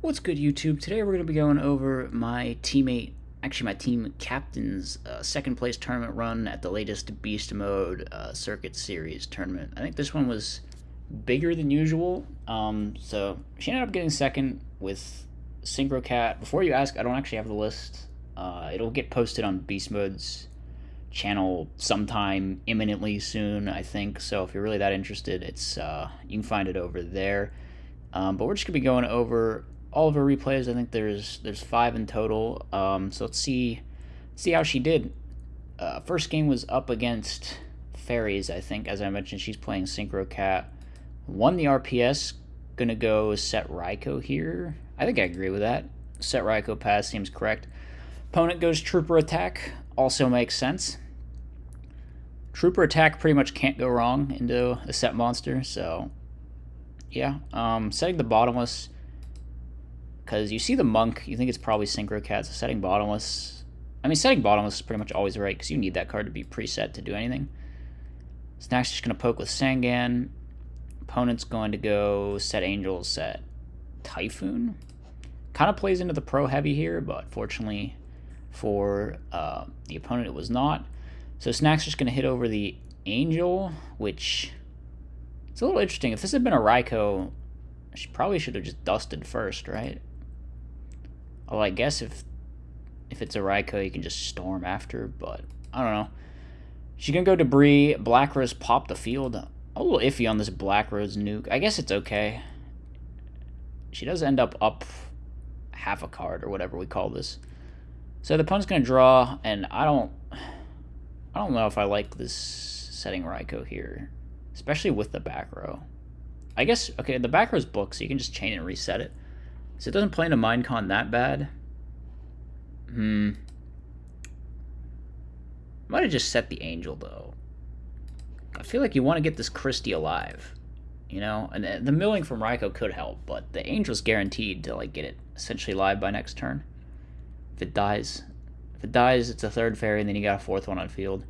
What's good, YouTube? Today we're going to be going over my teammate, actually my team captain's uh, second place tournament run at the latest Beast Mode uh, Circuit Series tournament. I think this one was bigger than usual, um, so she ended up getting second with Synchro Cat. Before you ask, I don't actually have the list. Uh, it'll get posted on Beast Mode's channel sometime imminently soon, I think. So if you're really that interested, it's uh, you can find it over there. Um, but we're just gonna be going over all of her replays. I think there's there's five in total. Um, so let's see see how she did. Uh, first game was up against Fairies. I think, as I mentioned, she's playing Synchro Cat. Won the RPS. Gonna go set Raikou here. I think I agree with that. Set Raikou pass seems correct. Opponent goes Trooper Attack. Also makes sense. Trooper Attack pretty much can't go wrong into a set monster, so yeah. Um, setting the Bottomless because you see the monk, you think it's probably Synchro Cat, so setting bottomless. I mean, setting bottomless is pretty much always right because you need that card to be preset to do anything. Snack's just going to poke with Sangan. Opponent's going to go set Angel, set Typhoon. Kind of plays into the pro heavy here, but fortunately for uh, the opponent, it was not. So Snack's just going to hit over the Angel, which it's a little interesting. If this had been a Raikou, she probably should have just dusted first, right? Well, I guess if if it's a Raikou, you can just storm after, but I don't know. She's going to go debris. Black Rose pop the field. A little iffy on this Black Rose nuke. I guess it's okay. She does end up up half a card or whatever we call this. So the opponent's gonna draw, and I don't I don't know if I like this setting Raikou here. Especially with the back row. I guess okay, the back row's book, so you can just chain and reset it. So it doesn't play into Minecon that bad. Hmm. Might have just set the Angel, though. I feel like you want to get this Christie alive. You know? And the milling from Raikou could help, but the Angel's guaranteed to, like, get it essentially live by next turn. If it dies. If it dies, it's a third fairy, and then you got a fourth one on field.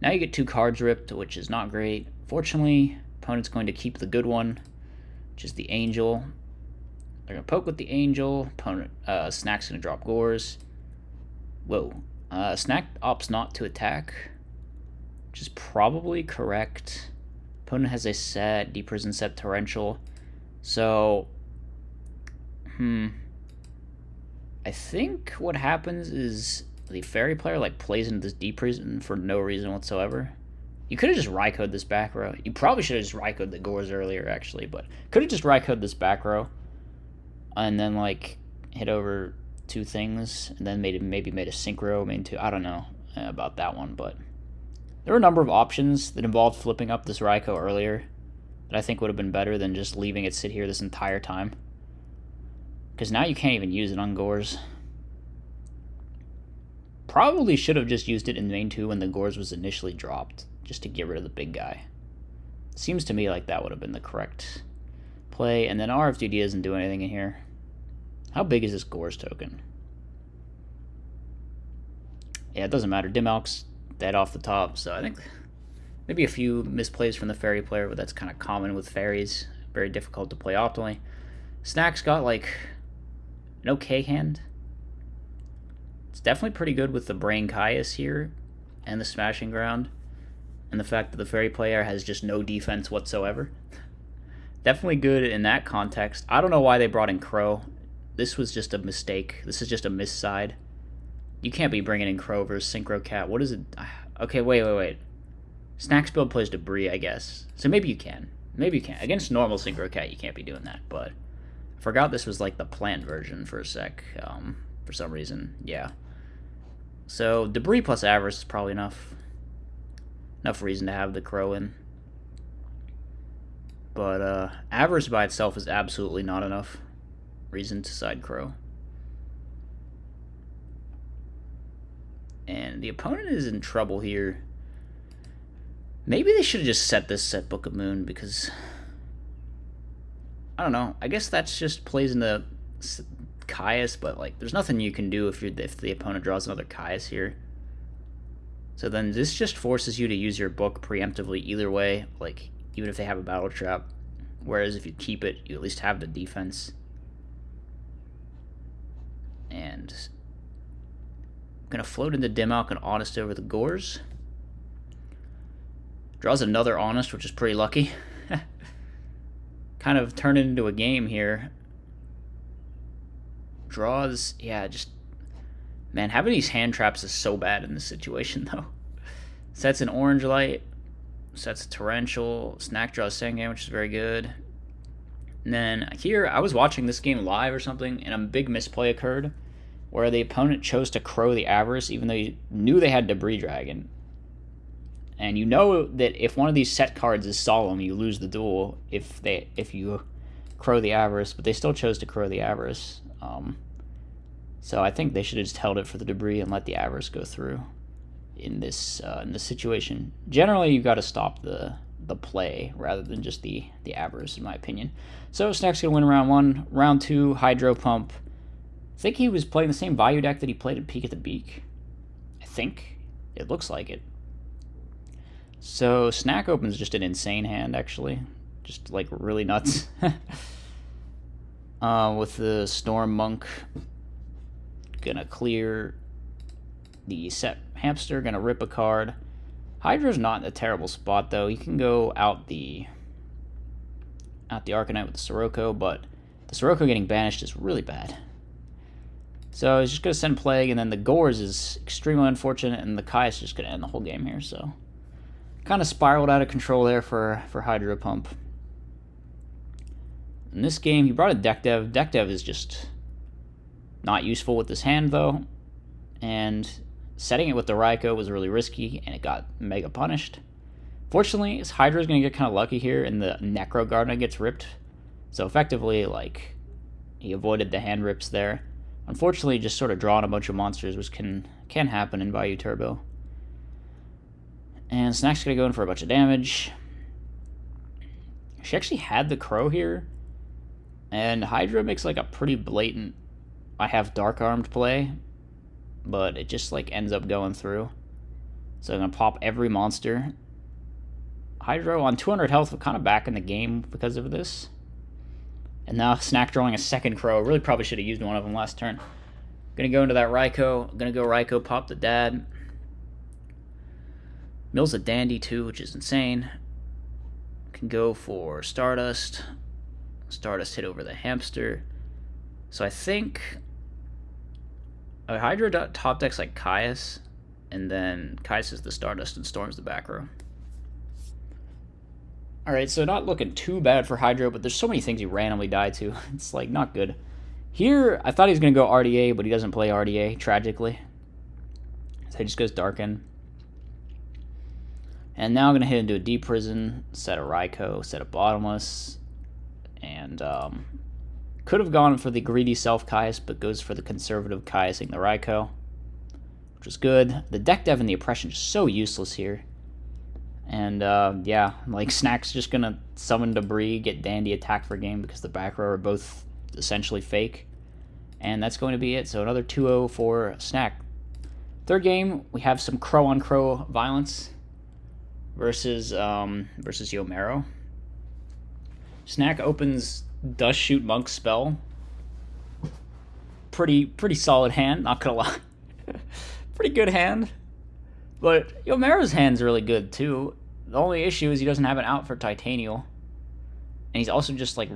Now you get two cards ripped, which is not great. Fortunately, opponent's going to keep the good one, which is the Angel. They're going to poke with the Angel. Opponent, uh, Snack's going to drop Gores. Whoa. Uh, Snack opts not to attack, which is probably correct. Opponent has a set, Deep Prison set Torrential. So, hmm. I think what happens is the Fairy player like plays into this deep prison for no reason whatsoever. You could have just Raikou'd this back row. You probably should have just Raikou'd the Gores earlier, actually, but could have just Raikou'd this back row and then like hit over two things and then made maybe made a synchro main two. I don't know uh, about that one, but there were a number of options that involved flipping up this Raikou earlier that I think would have been better than just leaving it sit here this entire time. Because now you can't even use it on Gores. Probably should have just used it in main 2 when the Gores was initially dropped, just to get rid of the big guy. Seems to me like that would have been the correct play, and then RFDD doesn't do anything in here. How big is this Gores token? Yeah, it doesn't matter. Dimalk's dead off the top, so I think maybe a few misplays from the Fairy player, but that's kind of common with Fairies. Very difficult to play optimally. Snack's got, like, an okay hand. It's definitely pretty good with the Brain Caius here, and the Smashing Ground, and the fact that the Fairy player has just no defense whatsoever definitely good in that context. I don't know why they brought in Crow. This was just a mistake. This is just a miss side. You can't be bringing in Crow versus Synchro Cat. What is it? Okay, wait, wait, wait. Snacks build plays Debris, I guess. So maybe you can. Maybe you can. Against normal Synchro Cat, you can't be doing that. But I forgot this was like the plant version for a sec. Um, for some reason. Yeah. So Debris plus Avarice is probably enough. Enough reason to have the Crow in. But uh, Avarice by itself is absolutely not enough reason to side Crow. And the opponent is in trouble here. Maybe they should have just set this set Book of Moon because... I don't know. I guess that's just plays into Caius, but like, there's nothing you can do if you're if the opponent draws another Caius here. So then this just forces you to use your book preemptively either way. Like, even if they have a battle trap. Whereas if you keep it, you at least have the defense. And gonna float into Dimmalk and Honest over the Gores. Draws another Honest, which is pretty lucky. kind of turn it into a game here. Draws, yeah, just man, having these hand traps is so bad in this situation though. Sets an orange light, sets a torrential, snack draws Game, which is very good. And then here, I was watching this game live or something, and a big misplay occurred where the opponent chose to crow the Avarice even though you knew they had Debris Dragon. And you know that if one of these set cards is solemn, you lose the duel if they if you crow the Avarice, but they still chose to crow the Avarice. Um, so I think they should have just held it for the debris and let the Avarice go through in this uh, in this situation. Generally, you've got to stop the the play rather than just the the Avarice, in my opinion. So Snack's gonna win round one. Round two, Hydro Pump. I think he was playing the same value deck that he played at Peak at the Beak. I think it looks like it. So Snack opens just an insane hand, actually, just like really nuts. uh, with the Storm Monk, gonna clear the set hamster, gonna rip a card. Hydra's not in a terrible spot though. You can go out the out the Arcanite with the Sirocco, but the Sirocco getting banished is really bad. So he's just gonna send Plague, and then the Gores is extremely unfortunate, and the Kai is just gonna end the whole game here. So kind of spiraled out of control there for for Hydro Pump. In this game, he brought a deck dev. Deck dev is just not useful with this hand though, and setting it with the Raikou was really risky, and it got mega punished. Fortunately, his Hydra is going to get kind of lucky here, and the Necro Gardener gets ripped. So effectively, like, he avoided the hand rips there. Unfortunately, just sort of drawing a bunch of monsters, which can can happen in Vayu Turbo. And Snack's to go in for a bunch of damage. She actually had the Crow here, and Hydra makes like a pretty blatant I have Dark Armed play, but it just like ends up going through. So I'm to pop every monster Hydro on 200 health, kind of back in the game because of this. And now Snack drawing a second Crow. Really probably should have used one of them last turn. Gonna go into that Raikou. Gonna go Raikou, pop the dad. Mill's a dandy too, which is insane. Can go for Stardust. Stardust hit over the hamster. So I think a Hydra top decks like Caius, and then Caius is the Stardust and Storm's the back row. Alright, so not looking too bad for Hydro, but there's so many things he randomly died to. It's, like, not good. Here, I thought he was going to go RDA, but he doesn't play RDA, tragically. So he just goes Darken. And now I'm going to hit into a Deep Prison, set a Raikou, set a Bottomless, and um, could have gone for the greedy Self Caius, but goes for the conservative Caiusing the Raikou, which is good. The deck dev and the Oppression is so useless here. And uh, yeah, like Snack's just gonna summon Debris, get Dandy attack for game because the back row are both essentially fake. And that's going to be it. So another 2-0 for Snack. Third game, we have some crow on crow violence versus um, versus Yomero. Snack opens Dust Shoot Monk spell. Pretty pretty solid hand, not gonna lie. pretty good hand. But Yomero's hand's really good too. The only issue is he doesn't have an out for Titanial. And he's also just like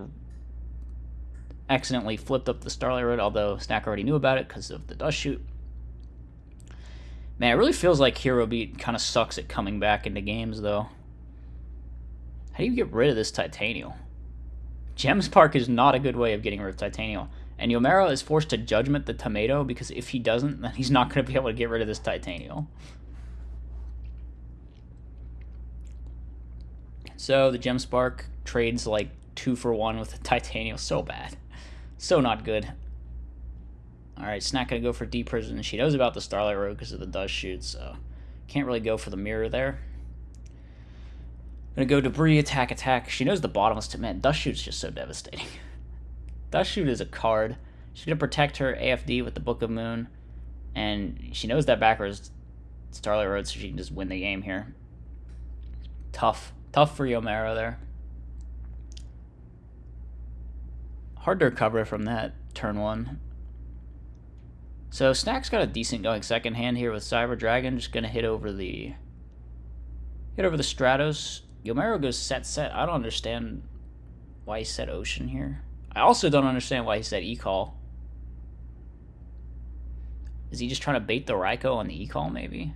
accidentally flipped up the Starlight Road, although Snack already knew about it because of the Dust Shoot. Man, it really feels like Hero Beat kind of sucks at coming back into games, though. How do you get rid of this Titanial? Gemspark is not a good way of getting rid of Titanial. And Yomero is forced to Judgment the Tomato because if he doesn't, then he's not going to be able to get rid of this Titanial. So the Gemspark trades like two for one with the Titanium. So bad. So not good. Alright, Snack gonna go for Deep Prison. She knows about the Starlight Road because of the Dust Shoot, so can't really go for the mirror there. Gonna go Debris, attack, attack. She knows the bottomless to man. Dust Shoot's just so devastating. Dust Shoot is a card. She's gonna protect her AFD with the Book of Moon, and she knows that backwards Starlight Road, so she can just win the game here. Tough. Tough for Yomero there. Hard to recover from that turn one. So Snack's got a decent going second hand here with Cyber Dragon. Just gonna hit over the hit over the Stratos. Yomero goes set set. I don't understand why he said Ocean here. I also don't understand why he said E-Call. Is he just trying to bait the Raikou on the E-Call, maybe?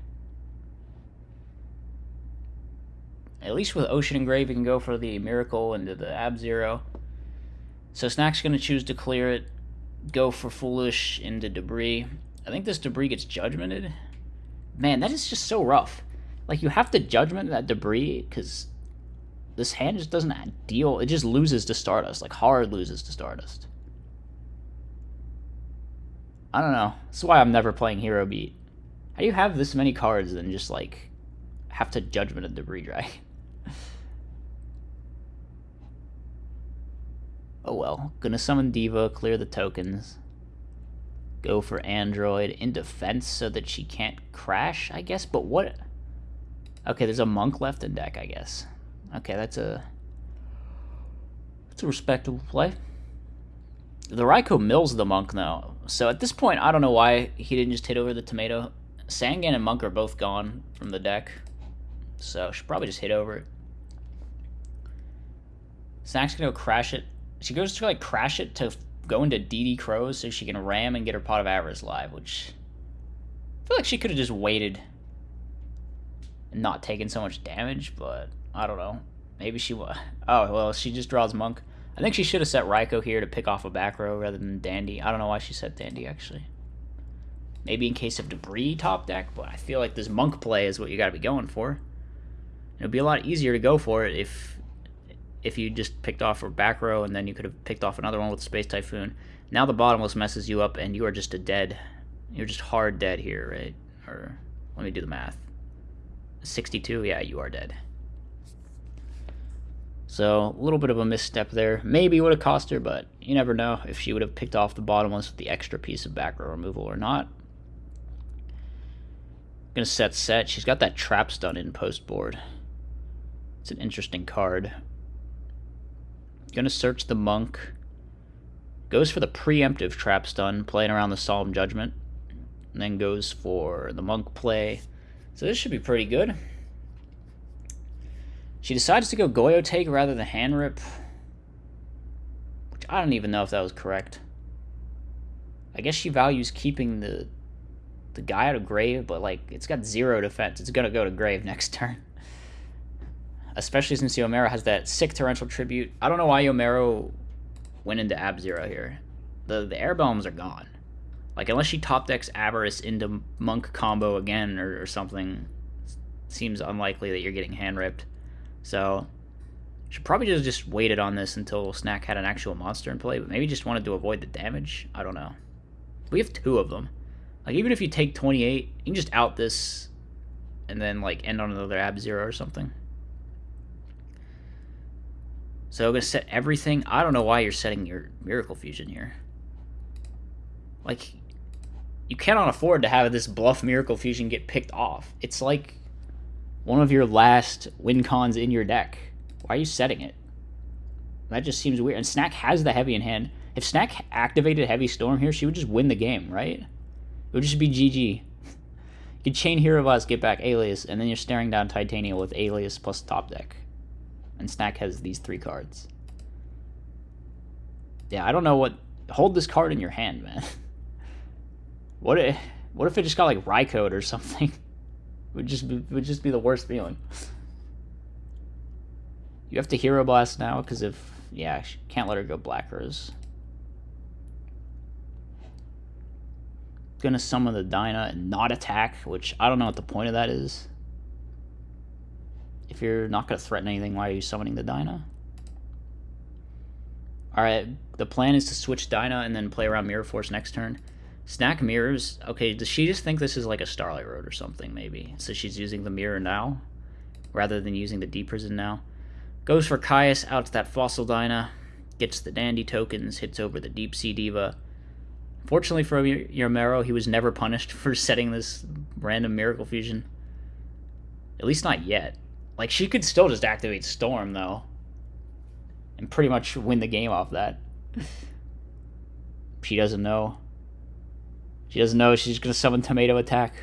At least with Ocean Engrave, you can go for the Miracle into the Ab-Zero. So Snack's going to choose to clear it, go for Foolish into Debris. I think this Debris gets Judgmented. Man, that is just so rough. Like, you have to Judgment that Debris, because this hand just doesn't deal. It just loses to Stardust. Like, hard loses to Stardust. I don't know. That's why I'm never playing Hero Beat. How do you have this many cards and just, like, have to Judgment a Debris Dragon? Oh well. Gonna summon Diva, clear the tokens. Go for Android in defense so that she can't crash, I guess? But what... Okay, there's a Monk left in deck, I guess. Okay, that's a... That's a respectable play. The Raikou mills the Monk, though. So at this point, I don't know why he didn't just hit over the Tomato. Sangan and Monk are both gone from the deck. So she probably just hit over it. Snack's gonna go crash it she goes to like crash it to go into DD Crows so she can ram and get her Pot of Avarice live, which I feel like she could have just waited and not taken so much damage, but I don't know. Maybe she. Oh, well, she just draws Monk. I think she should have set Raikou here to pick off a back row rather than Dandy. I don't know why she set Dandy, actually. Maybe in case of Debris top deck, but I feel like this Monk play is what you got to be going for. It'd be a lot easier to go for it if if you just picked off a back row and then you could have picked off another one with Space Typhoon. Now the bottomless messes you up and you are just a dead. You're just hard dead here, right? Or let me do the math. 62, yeah, you are dead. So a little bit of a misstep there. Maybe would have cost her, but you never know if she would have picked off the bottom ones with the extra piece of back row removal or not. Gonna set set. She's got that trap stun in post board. It's an interesting card. Gonna search the monk. Goes for the preemptive trap stun, playing around the solemn judgment. And then goes for the monk play. So this should be pretty good. She decides to go Goyo take rather than hand rip. Which I don't even know if that was correct. I guess she values keeping the the guy out of grave, but like it's got zero defense. It's gonna go to grave next turn especially since Yomero has that sick torrential tribute. I don't know why Yomero went into Ab Zero here. The the air bombs are gone. Like unless she top decks Avarice into Monk combo again or, or something, seems unlikely that you're getting hand ripped. So should probably just just waited on this until Snack had an actual monster in play, but maybe just wanted to avoid the damage. I don't know. We have two of them. Like even if you take 28, you can just out this and then like end on another Ab Zero or something. So I'm going to set everything. I don't know why you're setting your Miracle Fusion here. Like, you cannot afford to have this bluff Miracle Fusion get picked off. It's like one of your last win cons in your deck. Why are you setting it? That just seems weird. And Snack has the heavy in hand. If Snack activated Heavy Storm here, she would just win the game, right? It would just be GG. you could chain Hero Blast, get back Alias, and then you're staring down Titania with Alias plus top deck and Snack has these three cards. Yeah, I don't know what. Hold this card in your hand, man. what if what if it just got like Raikou or something? would just be, would just be the worst feeling. You have to Hero Blast now because if yeah, can't let her go Black Rose. Gonna summon the Dyna and not attack, which I don't know what the point of that is. If you're not to threaten anything, why are you summoning the Dyna? Alright, the plan is to switch Dyna and then play around Mirror Force next turn. Snack mirrors. Okay, does she just think this is like a Starlight Road or something, maybe? So she's using the mirror now, rather than using the Deep Prison now. Goes for Caius, out to that Fossil Dyna, gets the Dandy tokens, hits over the Deep Sea Diva. Fortunately for Yomero, he was never punished for setting this random Miracle Fusion. At least not yet. Like, she could still just activate Storm, though. And pretty much win the game off that. she doesn't know. She doesn't know she's going to summon Tomato Attack.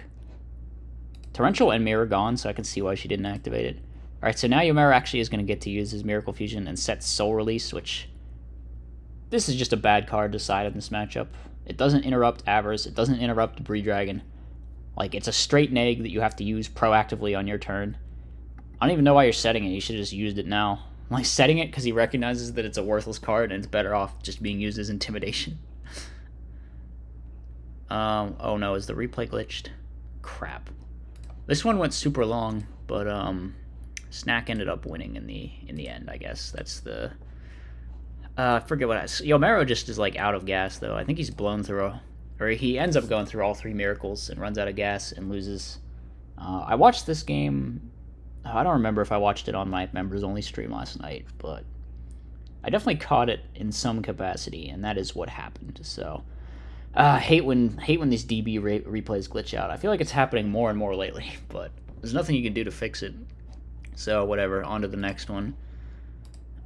Torrential and Mirror gone, so I can see why she didn't activate it. Alright, so now Yomero actually is going to get to use his Miracle Fusion and set Soul Release, which... This is just a bad card to side in this matchup. It doesn't interrupt Avarice, it doesn't interrupt Debris Dragon. Like, it's a straight neg that you have to use proactively on your turn. I don't even know why you're setting it, you should have just used it now. Like, setting it because he recognizes that it's a worthless card and it's better off just being used as Intimidation. Um, oh no, is the replay glitched? Crap. This one went super long, but, um... Snack ended up winning in the in the end, I guess. That's the uh, I forget what I Yomero just is like out of gas though. I think he's blown through a, or he ends up going through all three miracles and runs out of gas and loses. Uh, I watched this game. I don't remember if I watched it on my members only stream last night, but I definitely caught it in some capacity, and that is what happened. So, uh, hate when hate when these DB re replays glitch out. I feel like it's happening more and more lately, but there's nothing you can do to fix it. So whatever, on to the next one.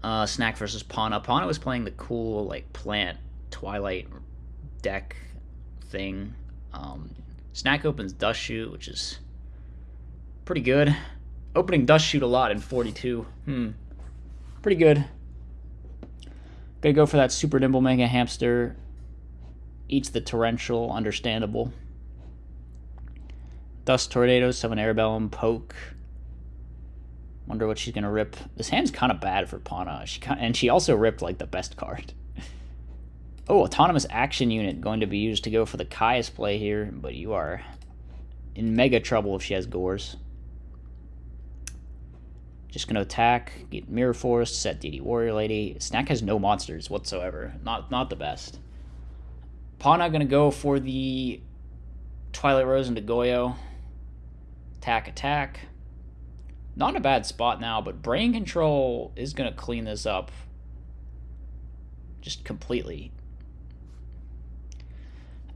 Uh, Snack versus Pana. Pana was playing the cool like plant Twilight deck thing. Um, Snack opens Dust Shoot, which is pretty good. Opening Dust Shoot a lot in 42. Hmm. Pretty good. Gonna go for that Super Nimble Mega Hamster. Eats the Torrential, understandable. Dust Tornado, Summon Airbellum, Poke. Wonder what she's gonna rip. This hand's kind of bad for Pana. She and she also ripped like the best card. oh, autonomous action unit going to be used to go for the Caius play here, but you are in mega trouble if she has Gores. Just gonna attack, get Mirror Force, set DD Warrior Lady. Snack has no monsters whatsoever. Not not the best. Pana gonna go for the Twilight Rose into Goyo. Attack, attack. Not in a bad spot now, but Brain Control is going to clean this up just completely.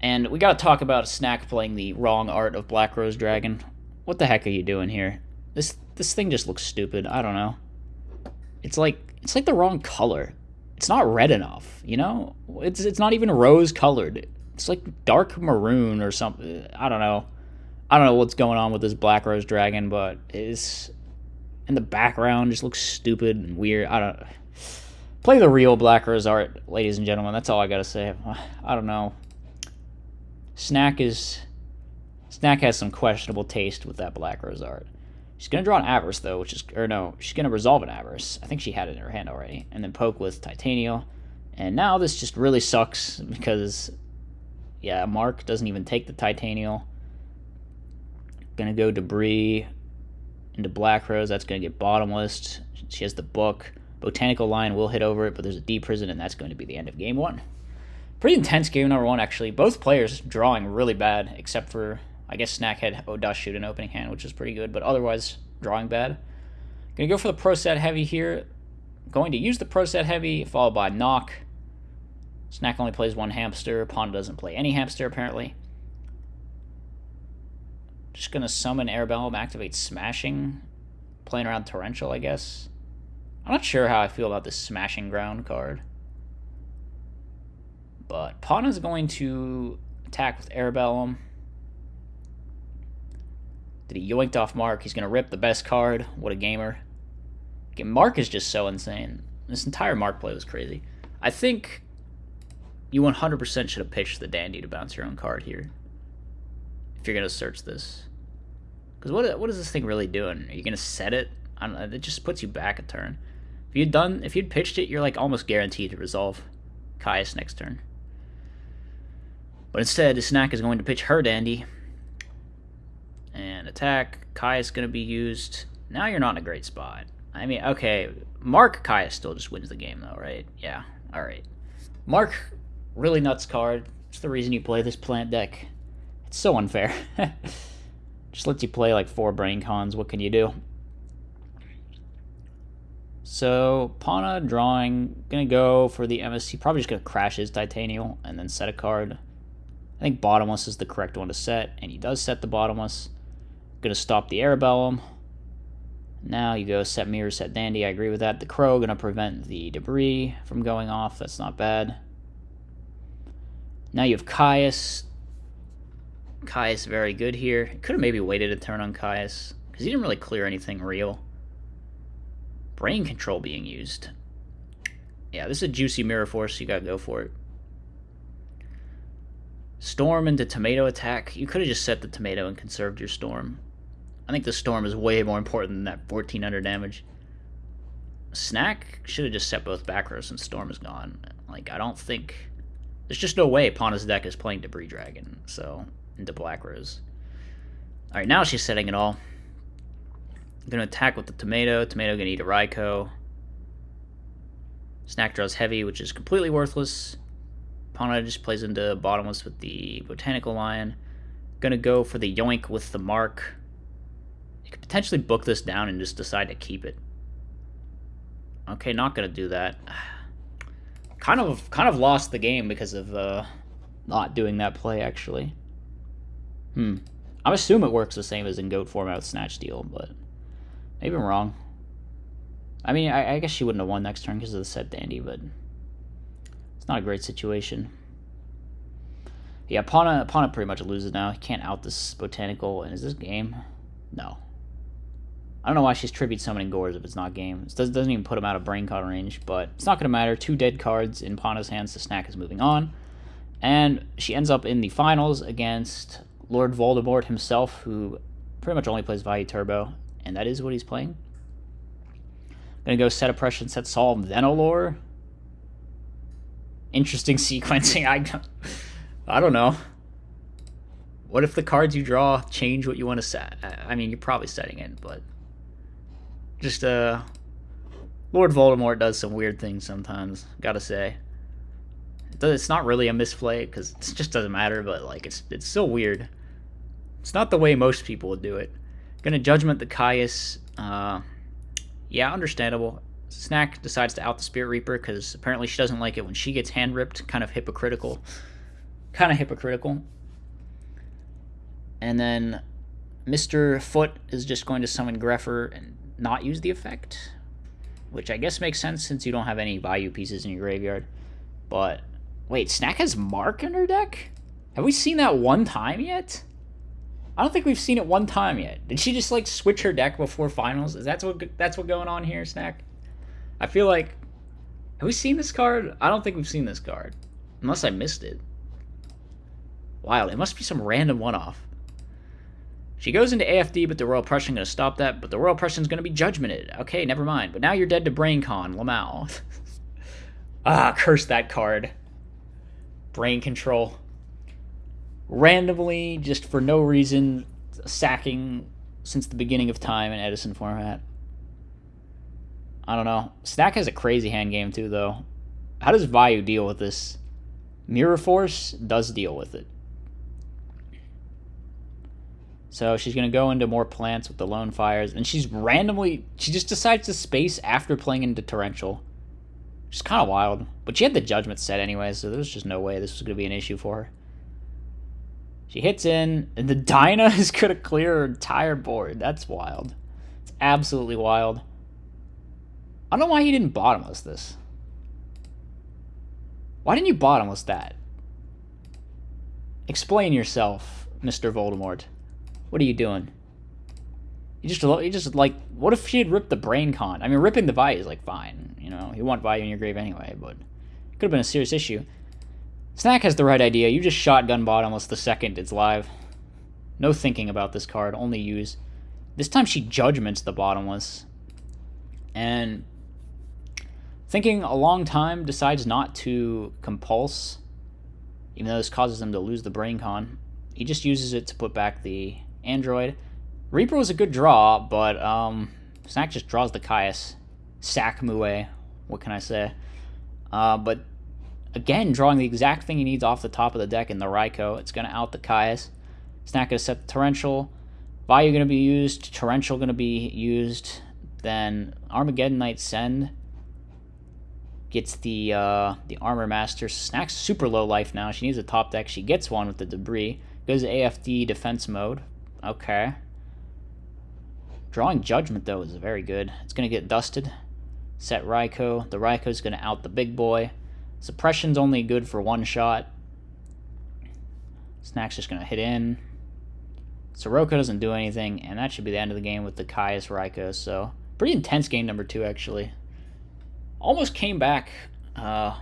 And we got to talk about Snack playing the wrong art of Black Rose Dragon. What the heck are you doing here? This this thing just looks stupid. I don't know. It's like it's like the wrong color. It's not red enough, you know? It's it's not even rose colored. It's like dark maroon or something. I don't know. I don't know what's going on with this Black Rose Dragon, but it's and the background just looks stupid and weird. I don't play the real Black Rose art, ladies and gentlemen. That's all I gotta say. I don't know. Snack is Snack has some questionable taste with that Black Rose art. She's gonna draw an Avarice though, which is or no, she's gonna resolve an Avarice. I think she had it in her hand already, and then poke with Titania. And now this just really sucks because yeah, Mark doesn't even take the Titanial. Gonna go debris into Black Rose. That's going to get bottomless. She has the book. Botanical Lion will hit over it, but there's a deep prison, and that's going to be the end of game one. Pretty intense game number one, actually. Both players drawing really bad, except for, I guess, Snack had Dust Shoot an opening hand, which is pretty good, but otherwise, drawing bad. To go for the Pro Set Heavy here. Going to use the Pro Set Heavy, followed by Knock. Snack only plays one hamster. Pana doesn't play any hamster, apparently. Just gonna summon Airbellum, activate Smashing. Playing around Torrential, I guess. I'm not sure how I feel about this Smashing Ground card. But Pana's going to attack with Airbellum. Did he yoinked off Mark? He's going to rip the best card. What a gamer. Mark is just so insane. This entire Mark play was crazy. I think you 100% should have pitched the Dandy to bounce your own card here if you're gonna search this. Because what what is this thing really doing? Are you gonna set it? I don't know. It just puts you back a turn. If you'd done, if you'd pitched it, you're like almost guaranteed to resolve Caius next turn. But instead, snack is going to pitch her dandy. And attack. Kai is going to be used. Now you're not in a great spot. I mean, okay, Mark Caius still just wins the game, though, right? Yeah, alright. Mark, really nuts card. It's the reason you play this plant deck. It's so unfair. Just lets you play like four brain cons. What can you do? So, Pana drawing, gonna go for the MSC. Probably just gonna crash his Titanial and then set a card. I think Bottomless is the correct one to set, and he does set the Bottomless. Gonna stop the Airbellum. Now you go set Mirror, set Dandy. I agree with that. The Crow gonna prevent the debris from going off. That's not bad. Now you have Caius Caius very good here. Could have maybe waited a turn on Caius, because he didn't really clear anything real. Brain control being used. Yeah, this is a juicy Mirror Force, you gotta go for it. Storm into Tomato attack. You could have just set the Tomato and conserved your Storm. I think the Storm is way more important than that 1400 damage. Snack should have just set both back rows since Storm is gone. Like, I don't think... There's just no way Pana's deck is playing Debris Dragon, so... Into Black Rose. Alright, now she's setting it all. Gonna attack with the Tomato. Tomato gonna eat a Raikou. Snack draws heavy, which is completely worthless. Pana just plays into bottomless with the Botanical Lion. Gonna go for the Yoink with the Mark. Could potentially book this down and just decide to keep it. Okay, not gonna do that. Kind of, kind of lost the game because of uh, not doing that play. Actually, hmm. I assume it works the same as in Goat format with Snatch Deal, but maybe I'm wrong. I mean, I, I guess she wouldn't have won next turn because of the set dandy, but it's not a great situation. Yeah, Pana, Pana pretty much loses now. He can't out this Botanical. And is this game? No. I don't know why she's tribute summoning Gores if it's not game. It doesn't even put him out of Brain Con range, but it's not going to matter. Two dead cards in Pana's hands. The Snack is moving on. And she ends up in the finals against Lord Voldemort himself, who pretty much only plays Vayu Turbo, and that is what he's playing. Gonna go set oppression, set solve, then Olor. Interesting sequencing. I, I don't know. What if the cards you draw change what you want to set? I mean, you're probably setting it, but just uh, Lord Voldemort does some weird things sometimes. Gotta say, it's not really a misplay because it just doesn't matter. But like, it's it's so weird. It's not the way most people would do it. Gonna judgment the Caius. Uh, yeah, understandable. Snack decides to out the Spirit Reaper because apparently she doesn't like it when she gets hand ripped. Kind of hypocritical. Kind of hypocritical. And then Mr. Foot is just going to summon Greffer and not use the effect, which I guess makes sense since you don't have any Vayu pieces in your graveyard. But wait, Snack has Mark in her deck? Have we seen that one time yet? I don't think we've seen it one time yet. Did she just like switch her deck before finals? Is that what that's what going on here, Snack? I feel like have we seen this card? I don't think we've seen this card, unless I missed it. Wild. It must be some random one-off. She goes into AFD, but the Royal Oppression going to stop that. But the Royal Oppression's going to be judgmented. Okay, never mind. But now you're dead to BrainCon, Lamau. ah, curse that card. Brain control. Randomly, just for no reason, sacking since the beginning of time in Edison format. I don't know. Snack has a crazy hand game too, though. How does Vayu deal with this? Mirror Force does deal with it. So she's going to go into more plants with the lone fires. And she's randomly, she just decides to space after playing into torrential. Which is kind of wild. But she had the judgment set anyway, so there's just no way this was going to be an issue for her. She hits in, and the Dyna is going to clear her entire board. That's wild. It's absolutely wild. I don't know why he didn't bottomless this. Why didn't you bottomless that? Explain yourself, Mr. Voldemort. What are you doing? You just, you just like, what if she had ripped the brain con? I mean, ripping the Vayu is like fine. You know, you want Vayu in your grave anyway, but it could have been a serious issue. Snack has the right idea. You just shotgun bottomless the second it's live. No thinking about this card, only use. This time she judgments the bottomless. And thinking a long time, decides not to compulse, even though this causes them to lose the brain con. He just uses it to put back the Android. Reaper was a good draw, but um, Snack just draws the Caius. Sack Mue. What can I say? Uh, but again, drawing the exact thing he needs off the top of the deck in the Raikou. It's going to out the Caius. Snack going to set the Torrential. Vayu going to be used. Torrential going to be used. Then Armageddon Knight Send gets the uh, the Armor Master. Snack's super low life now. She needs a top deck. She gets one with the Debris. Goes AFD defense mode. Okay. Drawing Judgment, though, is very good. It's going to get dusted. Set Raikou. The Raikou's going to out the big boy. Suppression's only good for one shot. Snack's just going to hit in. Sirocco doesn't do anything, and that should be the end of the game with the Caius Raikou. So, pretty intense game number two, actually. Almost came back, uh,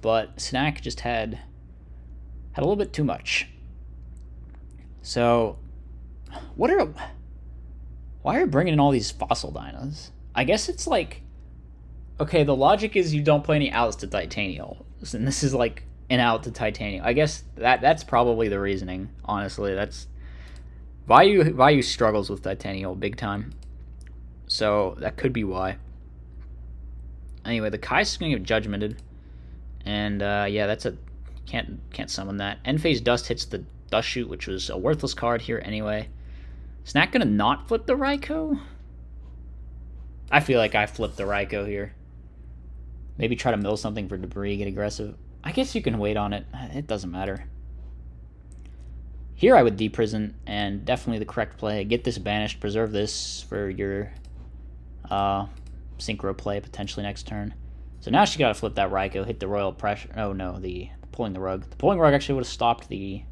but Snack just had had a little bit too much. So, what are why are you bringing in all these fossil dinos? I guess it's like okay, the logic is you don't play any outs to Titanial, and this is like an out to Titanial. I guess that that's probably the reasoning. Honestly, that's Vayu Vayu struggles with Titanial big time, so that could be why. Anyway, the Caius is gonna get judgmented, and uh, yeah, that's a can't can't summon that. End phase dust hits the dust shoot, which was a worthless card here anyway. Snack gonna not flip the Raikou? I feel like I flipped the Raikou here. Maybe try to mill something for debris, get aggressive. I guess you can wait on it. It doesn't matter. Here I would deprison, and definitely the correct play. Get this banished, preserve this for your uh, synchro play potentially next turn. So now she got to flip that Raikou, hit the royal pressure. Oh no, the pulling the rug. The pulling rug actually would have stopped the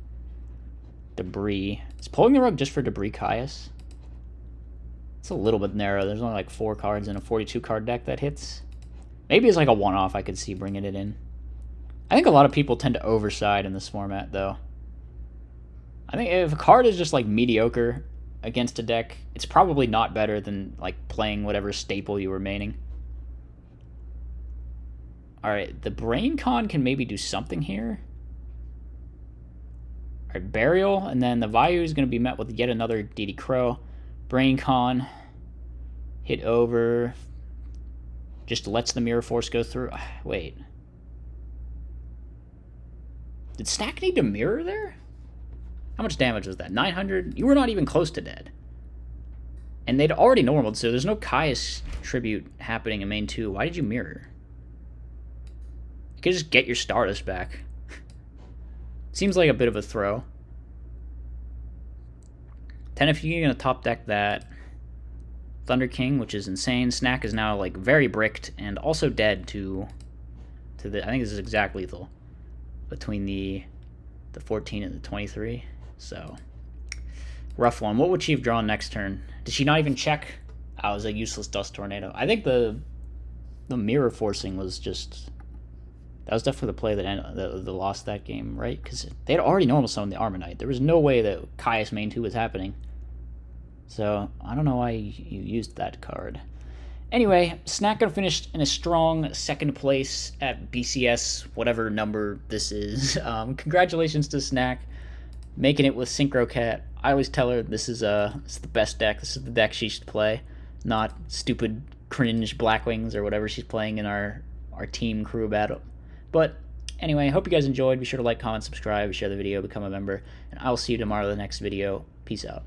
debris. Is pulling the rug just for debris Caius? It's a little bit narrow. There's only like four cards in a 42 card deck that hits. Maybe it's like a one off I could see bringing it in. I think a lot of people tend to overside in this format though. I think if a card is just like mediocre against a deck, it's probably not better than like playing whatever staple you were maining. Alright, the Brain Con can maybe do something here. Alright, Burial, and then the Vayu is going to be met with yet another DD Crow. Brain Con, hit over, just lets the Mirror Force go through. Ah, wait. Did Snack need to mirror there? How much damage was that? 900? You were not even close to dead. And they'd already normaled, so there's no Caius tribute happening in main 2. Why did you mirror? You could just get your Stardust back. Seems like a bit of a throw. 10 if you're going to top deck that. Thunder King, which is insane. Snack is now like very bricked and also dead to to the I think this is exact lethal between the the 14 and the 23. So, rough one. What would she have drawn next turn? Did she not even check? I oh, was a useless dust tornado. I think the the mirror forcing was just that was definitely the play that ended, that, that lost that game, right? Because they had already normal summoned the Armor Knight. There was no way that Caius main two was happening. So I don't know why you used that card. Anyway, Snack got finished in a strong second place at BCS, whatever number this is. Um, congratulations to Snack making it with Synchro Cat. I always tell her this is uh this is the best deck. This is the deck she should play, not stupid cringe Blackwings or whatever she's playing in our our team crew battle. But anyway, I hope you guys enjoyed. Be sure to like, comment, subscribe, share the video, become a member, and I'll see you tomorrow in the next video. Peace out.